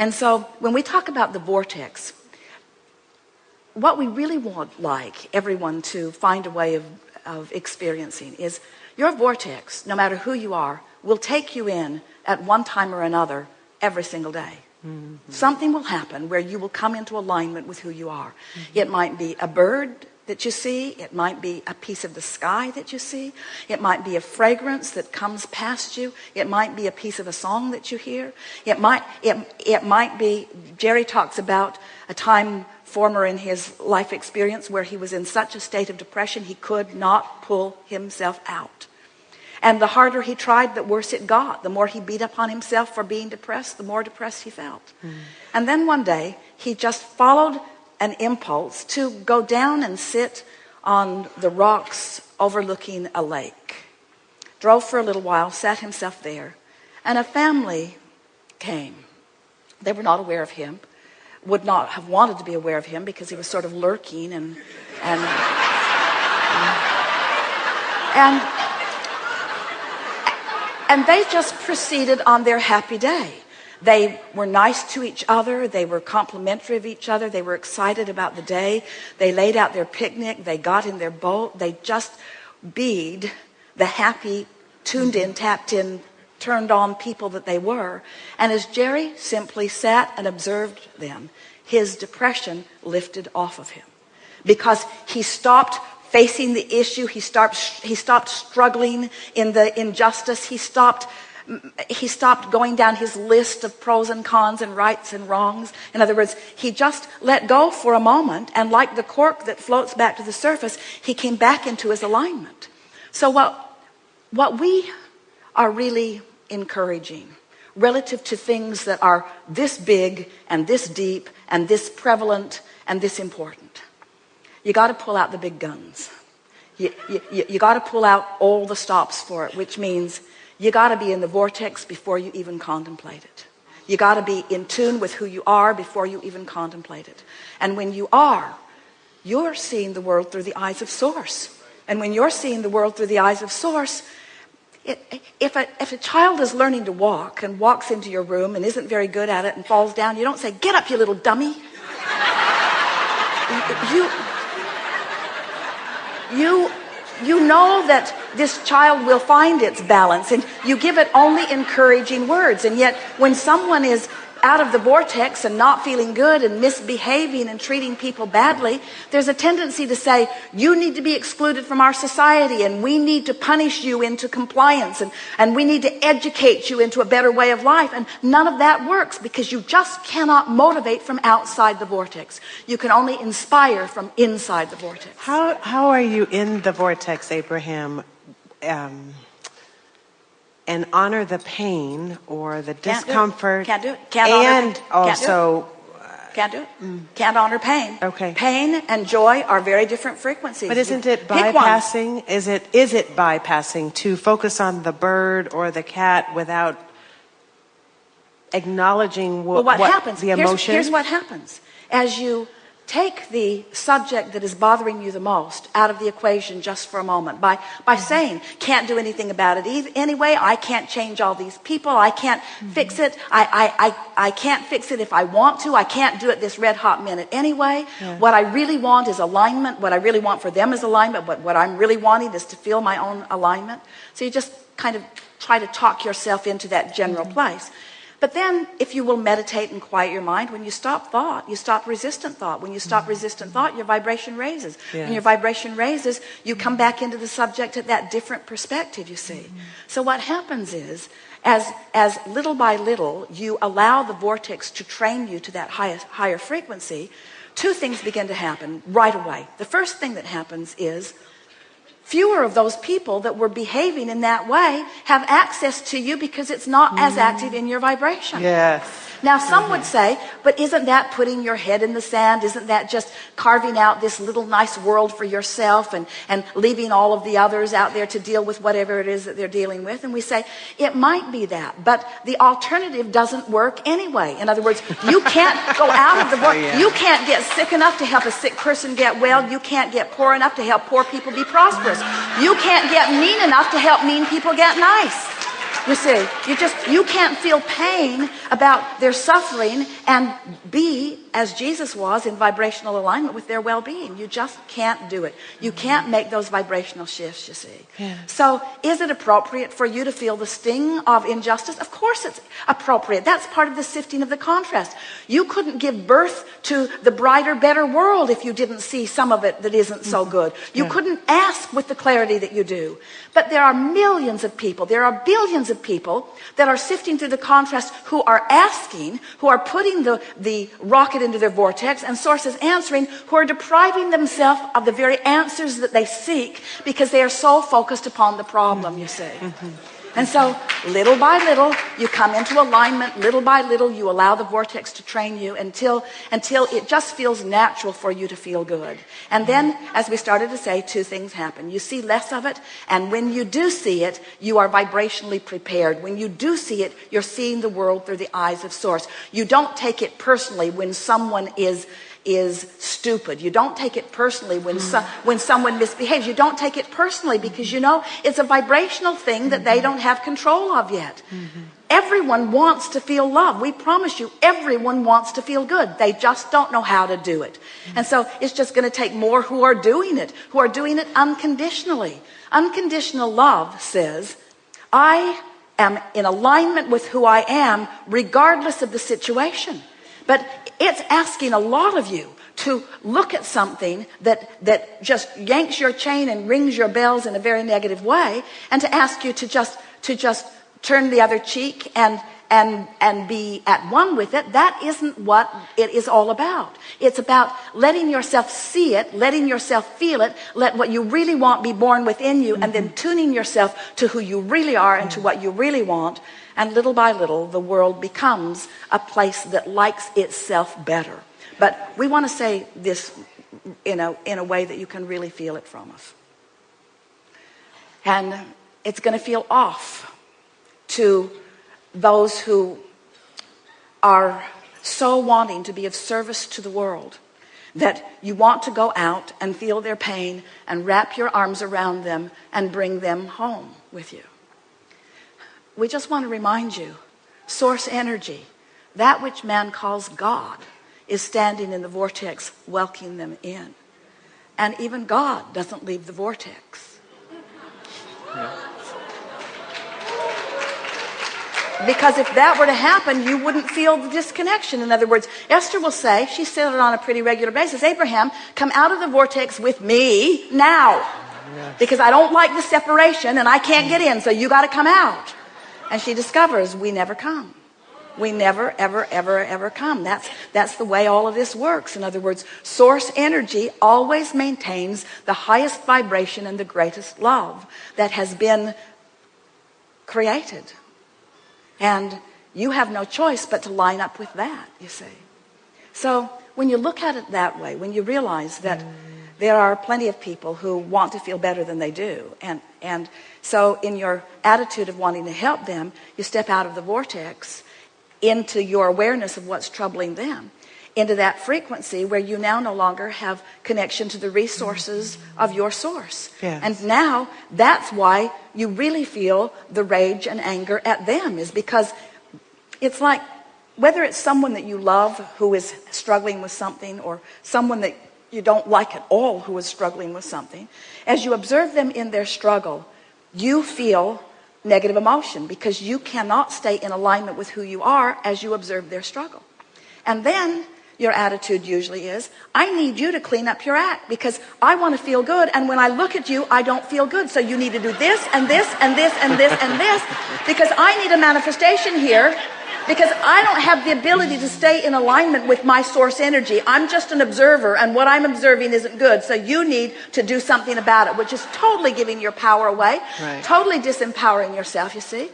And so when we talk about the vortex, what we really want like everyone to find a way of, of experiencing is your vortex, no matter who you are, will take you in at one time or another every single day. Mm -hmm. Something will happen where you will come into alignment with who you are. Mm -hmm. It might be a bird that you see. It might be a piece of the sky that you see. It might be a fragrance that comes past you. It might be a piece of a song that you hear. It might, it, it might be, Jerry talks about a time former in his life experience where he was in such a state of depression he could not pull himself out. And the harder he tried, the worse it got. The more he beat upon himself for being depressed, the more depressed he felt. Mm. And then one day, he just followed an impulse to go down and sit on the rocks overlooking a lake. Drove for a little while, sat himself there, and a family came. They were not aware of him, would not have wanted to be aware of him because he was sort of lurking and and and and they just proceeded on their happy day. They were nice to each other. They were complimentary of each other. They were excited about the day. They laid out their picnic. They got in their boat. They just bead the happy, tuned in, tapped in, turned on people that they were. And as Jerry simply sat and observed them, his depression lifted off of him because he stopped facing the issue. He stopped, he stopped struggling in the injustice. He stopped, he stopped going down his list of pros and cons and rights and wrongs. In other words, he just let go for a moment. And like the cork that floats back to the surface, he came back into his alignment. So what, what we are really encouraging relative to things that are this big and this deep and this prevalent and this important you got to pull out the big guns. You, you, you got to pull out all the stops for it, which means you got to be in the vortex before you even contemplate it. You got to be in tune with who you are before you even contemplate it. And when you are, you're seeing the world through the eyes of source. And when you're seeing the world through the eyes of source, it, if, a, if a child is learning to walk and walks into your room and isn't very good at it and falls down, you don't say, get up, you little dummy. you, you you know that this child will find its balance and you give it only encouraging words. And yet when someone is out of the vortex and not feeling good and misbehaving and treating people badly, there's a tendency to say, you need to be excluded from our society and we need to punish you into compliance and, and we need to educate you into a better way of life. And none of that works because you just cannot motivate from outside the vortex. You can only inspire from inside the vortex. How, how are you in the vortex, Abraham? Um, and honor the pain or the Can't discomfort. Do Can't do it. Can't and honor, also. Can't do it. Mm. Can't honor pain. Okay. Pain and joy are very different frequencies. But isn't it bypassing? Is it is it bypassing to focus on the bird or the cat without acknowledging what, well, what, happens? the emotion? Here's, here's what happens as you take the subject that is bothering you the most out of the equation just for a moment by, by saying, can't do anything about it anyway. I can't change all these people. I can't mm-hmm. fix it. I, I, I, I can't fix it if I want to. I can't do it this red hot minute anyway. Yeah. What I really want is alignment. What I really want for them is alignment. But what I'm really wanting is to feel my own alignment. So you just kind of try to talk yourself into that general mm-hmm. place. But then if you will meditate and quiet your mind, when you stop thought, you stop resistant thought. When you stop mm-hmm. resistant thought, your vibration raises. Yes. When your vibration raises, you come back into the subject at that different perspective, you see. Mm-hmm. So what happens is, as, as little by little, you allow the vortex to train you to that highest, higher frequency, two things begin to happen right away. The first thing that happens is fewer of those people that were behaving in that way have access to you because it's not as mm. active in your vibration. Yes. Now, some would say, but isn't that putting your head in the sand? Isn't that just carving out this little nice world for yourself and, and leaving all of the others out there to deal with whatever it is that they're dealing with? And we say, it might be that, but the alternative doesn't work anyway. In other words, you can't go out of the world. Oh, you can't get sick enough to help a sick person get well. You can't get poor enough to help poor people be prosperous. You can't get mean enough to help mean people get nice. You see, you just, you can't feel pain about their suffering and be, as Jesus was, in vibrational alignment with their well-being. You just can't do it. You mm-hmm. can't make those vibrational shifts, you see. Yeah. So is it appropriate for you to feel the sting of injustice? Of course it's appropriate. That's part of the sifting of the contrast. You couldn't give birth to the brighter, better world if you didn't see some of it that isn't so mm-hmm. good. You Yeah. couldn't ask with the clarity that you do. But there are millions of people, there are billions of people that are sifting through the contrast who are asking, who are putting the, the rocket into their vortex, and sources answering, who are depriving themselves of the very answers that they seek because they are so focused upon the problem, you see. Mm-hmm. And so, little by little, you come into alignment. Little by little, you allow the vortex to train you until, until it just feels natural for you to feel good. And then, as we started to say, two things happen. You see less of it, and when you do see it, you are vibrationally prepared. When you do see it, you're seeing the world through the eyes of Source. You don't take it personally when someone is is stupid. You don't take it personally when so, when someone misbehaves. You don't take it personally because you know it's a vibrational thing that they don't have control of yet. Everyone wants to feel love. We promise you, everyone wants to feel good. They just don't know how to do it. And so it's just going to take more who are doing it, who are doing it unconditionally. Unconditional love says, I am in alignment with who I am, regardless of the situation. But it's asking a lot of you to look at something that, that just yanks your chain and rings your bells in a very negative way and to ask you to just, to just turn the other cheek and, and, and be at one with it. That isn't what it is all about. It's about letting yourself see it, letting yourself feel it, let what you really want be born within you, and then tuning yourself to who you really are and to what you really want. And little by little, the world becomes a place that likes itself better. But we want to say this in a, in a way that you can really feel it from us. And it's going to feel off to those who are so wanting to be of service to the world that you want to go out and feel their pain and wrap your arms around them and bring them home with you. We just want to remind you source energy, that which man calls God, is standing in the vortex, welcoming them in. And even God doesn't leave the vortex. Because if that were to happen, you wouldn't feel the disconnection. In other words, Esther will say, she said it on a pretty regular basis, Abraham, come out of the vortex with me now. Because I don't like the separation and I can't get in, so you got to come out. And she discovers we never come. We never, ever, ever, ever come. That's, that's the way all of this works. In other words, source energy always maintains the highest vibration and the greatest love that has been created. And you have no choice but to line up with that, you see. So when you look at it that way, when you realize that there are plenty of people who want to feel better than they do, and, and so in your attitude of wanting to help them, you step out of the vortex into your awareness of what's troubling them into that frequency where you now no longer have connection to the resources of your source. Yes. And now that's why you really feel the rage and anger at them is because it's like whether it's someone that you love who is struggling with something or someone that you don't like at all who is struggling with something, as you observe them in their struggle, you feel negative emotion because you cannot stay in alignment with who you are as you observe their struggle. And then your attitude usually is, I need you to clean up your act because I want to feel good. And when I look at you, I don't feel good. So you need to do this and this and this and this and this because I need a manifestation here because I don't have the ability to stay in alignment with my source energy. I'm just an observer and what I'm observing isn't good. So you need to do something about it, which is totally giving your power away, Right. totally disempowering yourself, you see.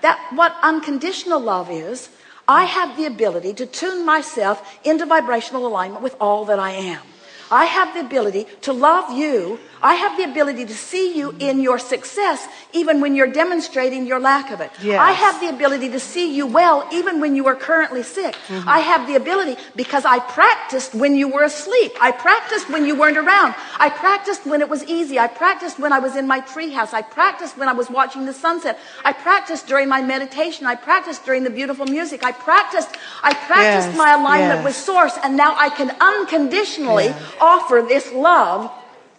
That what unconditional love is, I have the ability to tune myself into vibrational alignment with all that I am. I have the ability to love you I have the ability to see you in your success even when you're demonstrating your lack of it. Yes. I have the ability to see you well even when you are currently sick. Mm-hmm. I have the ability because I practiced when you were asleep. I practiced when you weren't around. I practiced when it was easy. I practiced when I was in my treehouse. I practiced when I was watching the sunset. I practiced during my meditation. I practiced during the beautiful music. I practiced. I practiced Yes, my alignment yes. with Source, and now I can unconditionally offer this love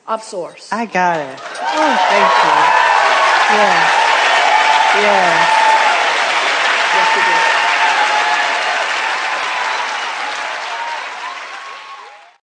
of Source. I got it. Oh, thank you. Yes. Yes.